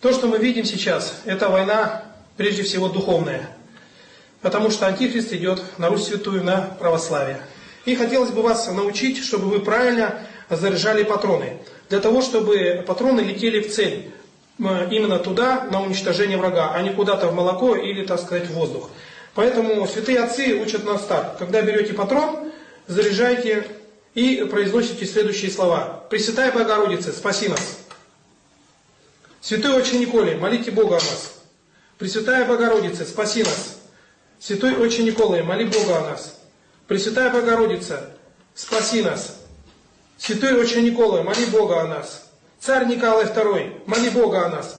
То, что мы видим сейчас, это война, прежде всего, духовная. Потому что Антихрист идет на Русь Святую, на православие. И хотелось бы вас научить, чтобы вы правильно заряжали патроны. Для того, чтобы патроны летели в цель. Именно туда, на уничтожение врага, а не куда-то в молоко или, так сказать, в воздух. Поэтому святые отцы учат нас так. Когда берете патрон, заряжайте и произносите следующие слова. Пресвятая Богородица, спаси нас. Святой Отче Николай, молите Бога о нас. Пресвятая Богородица, спаси нас. Святой Отче Николай, моли Бога о нас. Пресвятая Богородица, спаси нас. Святой Отче Николай, моли Бога о нас. Царь Николай II, моли Бога о нас.